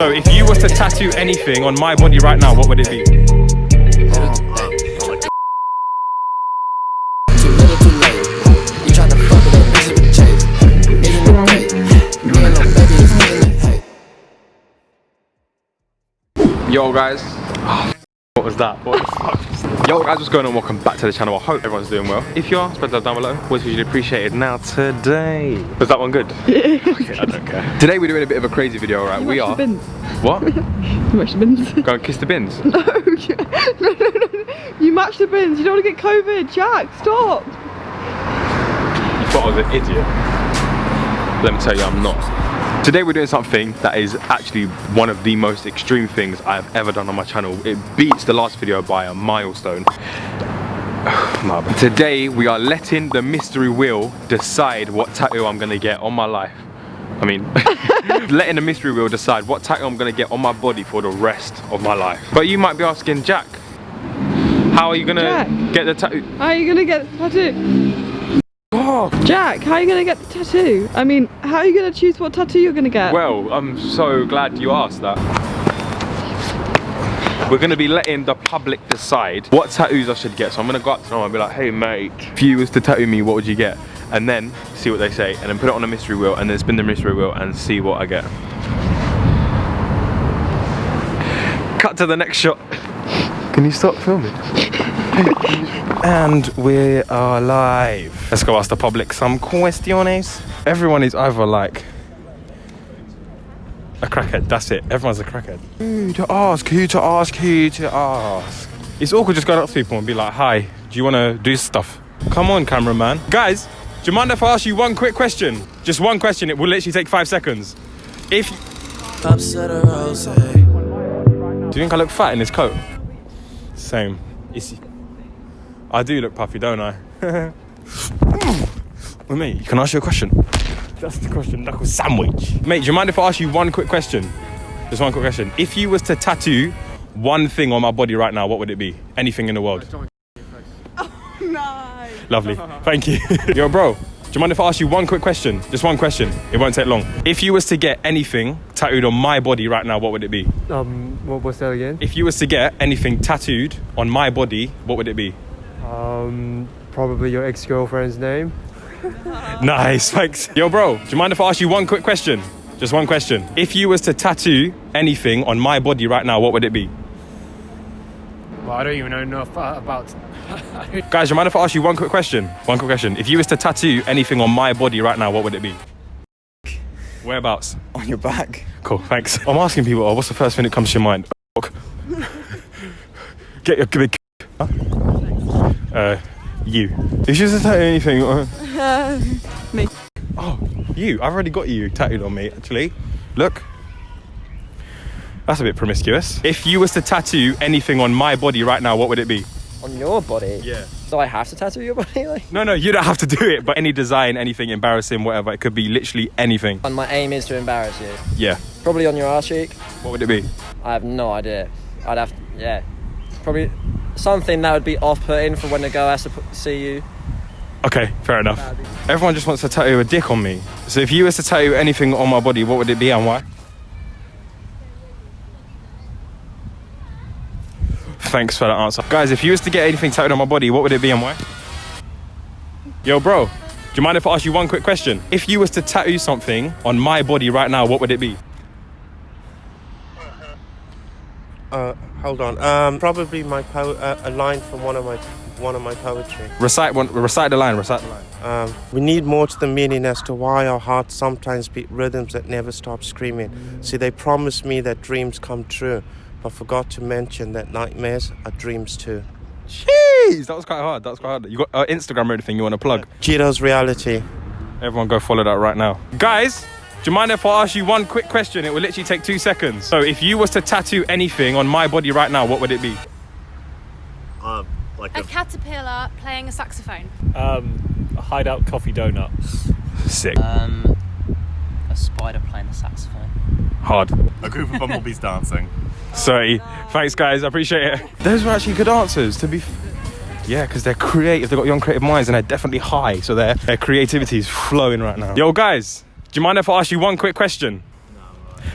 So if you were to tattoo anything on my body right now, what would it be? Yo guys. What was that? What the fuck? Yo guys, what's going on? Welcome back to the channel. I hope everyone's doing well. If you are, spread that down below. Always usually appreciated. Now today. Was that one good? okay, I don't care. Today we're doing a bit of a crazy video, right? we are. Bins. What? You match the bins. Go and kiss the bins. Oh, no, no, no, no. You match the bins. You don't want to get COVID. Jack, stop. You thought I was an idiot. Let me tell you, I'm not. Today we're doing something that is actually one of the most extreme things I've ever done on my channel. It beats the last video by a milestone. today we are letting the mystery wheel decide what tattoo I'm gonna get on my life. I mean, letting the mystery wheel decide what tattoo I'm gonna get on my body for the rest of my life. But you might be asking, Jack, how are you gonna Jack. get the tattoo? How are you going to get the tattoo? Oh, Jack, how are you going to get the tattoo? I mean, how are you going to choose what tattoo you're going to get? Well, I'm so glad you asked that. We're gonna be letting the public decide what tattoos I should get. So I'm gonna go up to them and be like, hey mate, if you was to tattoo me, what would you get? And then see what they say, and then put it on a mystery wheel, and then spin the mystery wheel and see what I get. Cut to the next shot. Can you stop filming? And we are live. Let's go ask the public some questions. Everyone is either like a crackhead, that's it. Everyone's a crackhead. Who to ask, who to ask, who to ask. It's awkward just going up to people and be like, hi, do you want to do stuff? Come on, cameraman. Guys, do you mind if I ask you one quick question? Just one question, it will literally take five seconds. If, do you think I look fat in this coat? Same. It's, I do look puffy, don't I? With me, can I ask you a question? That's the question, knuckle sandwich. Mate, do you mind if I ask you one quick question? Just one quick question. If you was to tattoo one thing on my body right now, what would it be? Anything in the world. Oh, nice. Lovely. Thank you. Yo, bro, do you mind if I ask you one quick question? Just one question. It won't take long. If you was to get anything tattooed on my body right now, what would it be? Um, what was that again? If you was to get anything tattooed on my body, what would it be? Um, probably your ex-girlfriend's name. Nice, thanks. Yo, bro, do you mind if I ask you one quick question? Just one question. If you was to tattoo anything on my body right now, what would it be? Well, I don't even know enough uh, about. Guys, do you mind if I ask you one quick question? One quick question. If you was to tattoo anything on my body right now, what would it be? Whereabouts? on your back. Cool, thanks. I'm asking people, oh, what's the first thing that comes to your mind? Get your big. Huh? Uh, you. If you was to tattoo anything. Uh, me. Oh, you. I've already got you tattooed on me, actually. Look. That's a bit promiscuous. If you was to tattoo anything on my body right now, what would it be? On your body? Yeah. Do I have to tattoo your body? Like? No, no, you don't have to do it, but any design, anything embarrassing, whatever. It could be literally anything. And my aim is to embarrass you. Yeah. Probably on your arse cheek. What would it be? I have no idea. I'd have, yeah. Probably something that would be off-putting for when the girl has to see you. Okay, fair enough. Everyone just wants to tattoo a dick on me. So if you was to tattoo anything on my body, what would it be and why? Thanks for that answer. Guys, if you was to get anything tattooed on my body, what would it be and why? Yo, bro, do you mind if I ask you one quick question? If you was to tattoo something on my body right now, what would it be? Uh, hold on. Um, probably my po- uh, a line from one of my one of my poetry. Recite one. Recite the line. Recite the line. Um, we need more to the meaning as to why our hearts sometimes beat rhythms that never stop screaming. See, they promised me that dreams come true, but forgot to mention that nightmares are dreams too. Jeez, that was quite hard. That was quite hard. You got uh, Instagram or anything you want to plug? Cheetos reality. Everyone go follow that right now. Guys, do you mind if I ask you one quick question? It will literally take two seconds. So if you was to tattoo anything on my body right now, what would it be? Um, like a caterpillar playing a saxophone. Um, a hideout coffee donut. Sick. Um, a spider playing the saxophone. Hard. A group of bumblebees dancing. Sorry. Thanks, guys. I appreciate it. Those were actually good answers, to be f- Yeah, because they're creative. They've got young creative minds and they're definitely high. So their, their creativity is flowing right now. Yo, guys, do you mind if I ask you one quick question?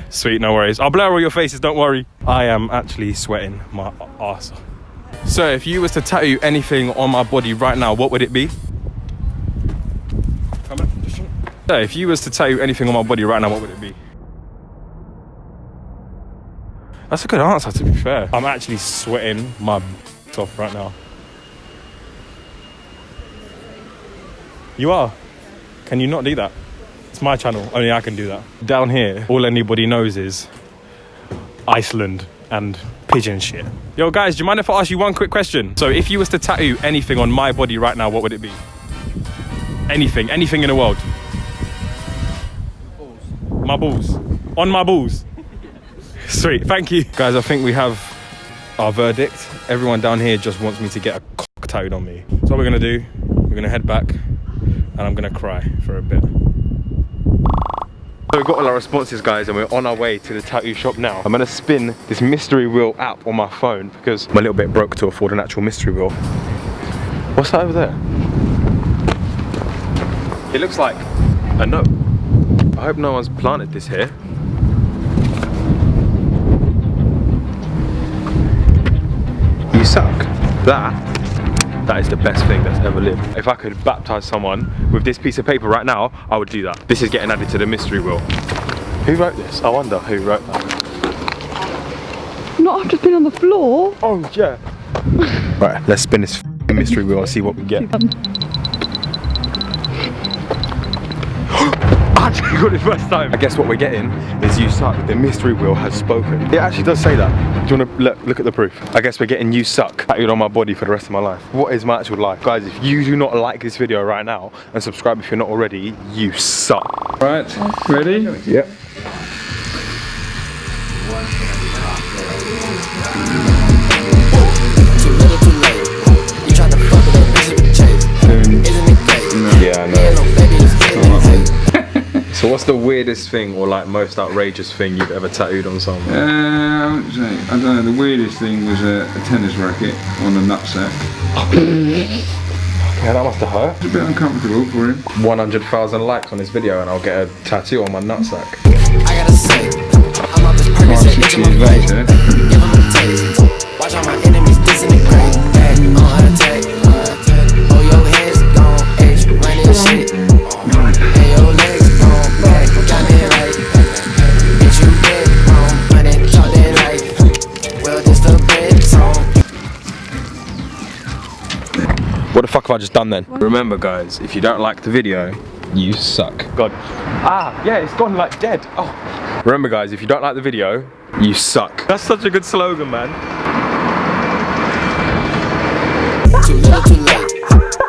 Sweet, no worries. I'll blur all your faces, don't worry. I am actually sweating my ass. So if you was to tattoo anything on my body right now, what would it be? So if you was to tattoo anything on my body right now, what would it be? That's a good answer, to be fair. I'm actually sweating my off right now. You are? Can you not do that? It's my channel, only I can do that. Down here, all anybody knows is Iceland and pigeon shit. Yo guys, do you mind if I ask you one quick question? So if you was to tattoo anything on my body right now, what would it be? Anything, anything in the world. My balls. On my balls. Sweet, thank you. Guys, I think we have our verdict. Everyone down here just wants me to get a cock tattooed on me. So what we're gonna do, we're gonna head back and I'm gonna cry for a bit. So we've got all our responses guys and we're on our way to the tattoo shop now. I'm gonna spin this mystery wheel app on my phone because I'm a little bit broke to afford an actual mystery wheel. What's that over there? It looks like a note. I hope no one's planted this here. You suck. That, that is the best thing that's ever lived. If I could baptize someone with this piece of paper right now, I would do that. This is getting added to the mystery wheel. Who wrote this? I wonder who wrote that. Not I've just been on the floor. Oh, yeah. right, let's spin this mystery wheel and see what we get. Um, I got it first time. I guess what we're getting is you suck. The mystery wheel has spoken. It actually does say that. Do you want to look, look at the proof? I guess we're getting you suck tattooed on my body for the rest of my life. What is my actual life? Guys, if you do not like this video right now and subscribe if you're not already, you suck. Right, ready? Yep. What's the weirdest thing or like most outrageous thing you've ever tattooed on someone? Uh, I would say, I don't know, the weirdest thing was a, a tennis racket on a nutsack. Yeah, that must have hurt. It's a bit uncomfortable for him. 100,000 likes on this video and I'll get a tattoo on my nutsack. I gotta say, I'm off this Percocet, fuck have I just done then? Remember guys, if you don't like the video, you suck. God. Ah, yeah, it's gone like dead. Oh. Remember guys, if you don't like the video, you suck. That's such a good slogan, man. Too little, too late.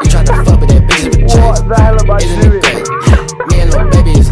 You tried to fuck with that bitch. What the hell am I doing? Me and little baby is